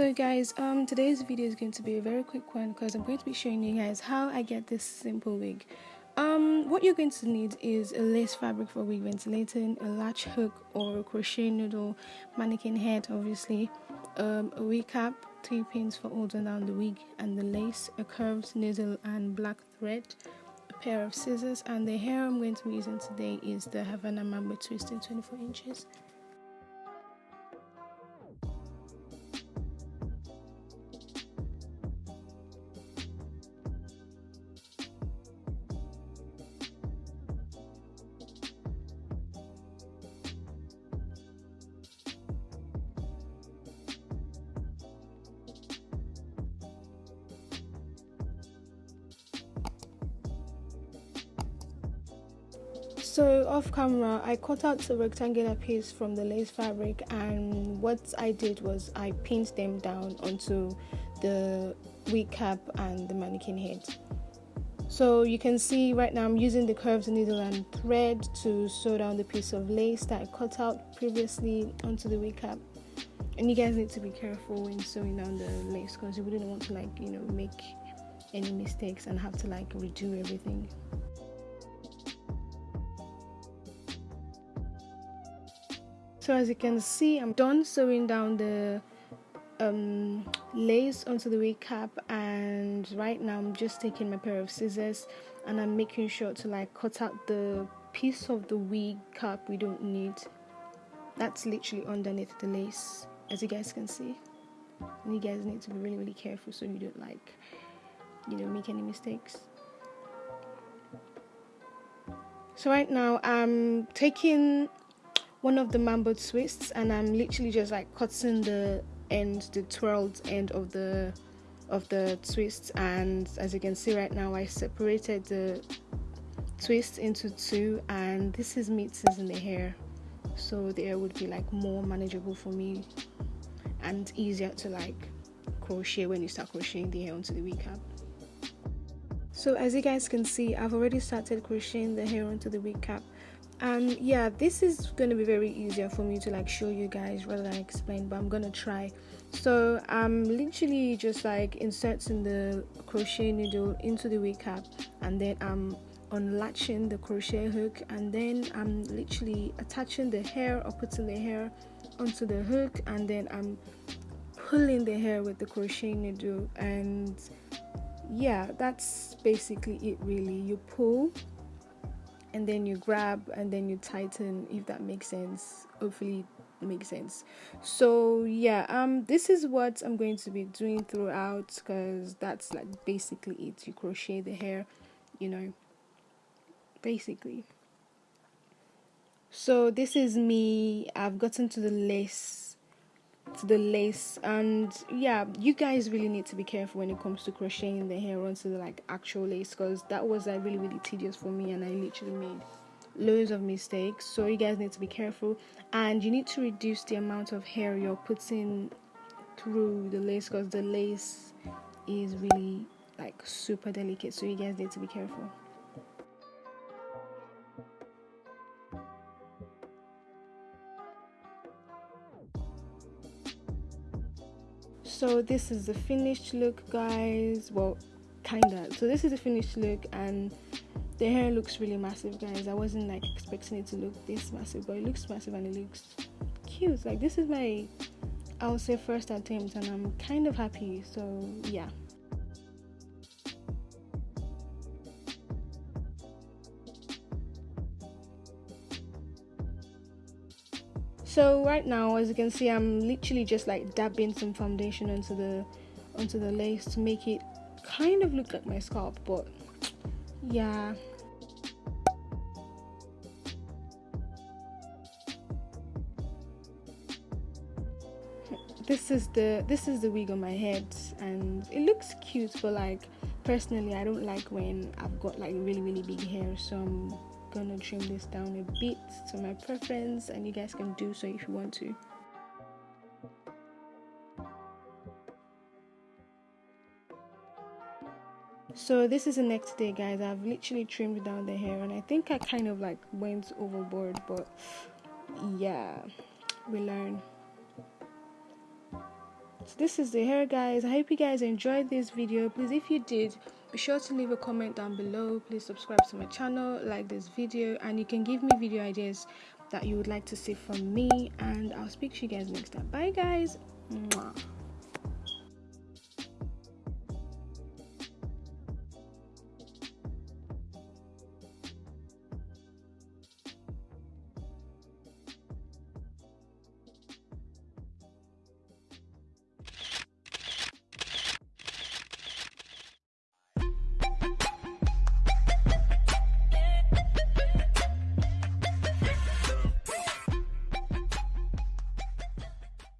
So guys, um, today's video is going to be a very quick one because I'm going to be showing you guys how I get this simple wig. Um, what you're going to need is a lace fabric for wig ventilating, a latch hook or a crochet needle, mannequin head obviously, um, a wig cap, three pins for holding down the wig and the lace, a curved needle and black thread, a pair of scissors and the hair I'm going to be using today is the Havana Mambo Twist in 24 inches. So off camera, I cut out a rectangular piece from the lace fabric and what I did was I pinned them down onto the wig cap and the mannequin head. So you can see right now I'm using the curved needle and thread to sew down the piece of lace that I cut out previously onto the wig cap. And you guys need to be careful when sewing down the lace because you wouldn't want to like, you know, make any mistakes and have to like redo everything. So as you can see I'm done sewing down the um, lace onto the wig cap and right now I'm just taking my pair of scissors and I'm making sure to like cut out the piece of the wig cap we don't need. That's literally underneath the lace as you guys can see. And you guys need to be really really careful so you don't like you know make any mistakes. So right now I'm taking one of the mambo twists and I'm literally just like cutting the end the twirled end of the of the twist. And as you can see right now I separated the twist into two and this is me in the hair so the hair would be like more manageable for me and easier to like crochet when you start crocheting the hair onto the wig cap. So as you guys can see I've already started crocheting the hair onto the wig cap and yeah this is to be very easier for me to like show you guys rather than explain but i'm gonna try. So i'm literally just like inserting the crochet needle into the wig cap and then i'm unlatching the crochet hook and then i'm literally attaching the hair or putting the hair onto the hook and then i'm pulling the hair with the crochet needle and yeah that's basically it really. You pull and then you grab and then you tighten if that makes sense. Hopefully it makes sense. So yeah um this is what i'm going to be doing throughout because that's like basically it. You crochet the hair you know basically. So this is me. I've gotten to the lace to the lace and yeah you guys really need to be careful when it comes to crocheting the hair onto the like actual lace because that was like really really tedious for me and i literally made loads of mistakes. So you guys need to be careful. And you need to reduce the amount of hair you're putting through the lace because the lace is really like super delicate. So you guys need to be careful so this is the finished look guys. Well kinda. So this is the finished look and the hair looks really massive guys. I wasn't like expecting it to look this massive but it looks massive and it looks cute. Like this is my i would say first attempt and i'm kind of happy. So yeah so right now as you can see i'm literally just like dabbing some foundation onto the onto the lace to make it kind of look like my scalp but yeah. This is the this is the wig on my head and it looks cute but like personally i don't like when i've got like really really big hair so i'm gonna trim this down a bit to my preference and you guys can do so if you want to. So this is the next day guys. I've literally trimmed down the hair and i think i kind of like went overboard but yeah we learn. So this is the hair guys. I hope you guys enjoyed this video. Please if you did be sure to leave a comment down below. Please subscribe to my channel like this video and you can give me video ideas that you would like to see from me and i'll speak to you guys next time. Bye guys. Mwah.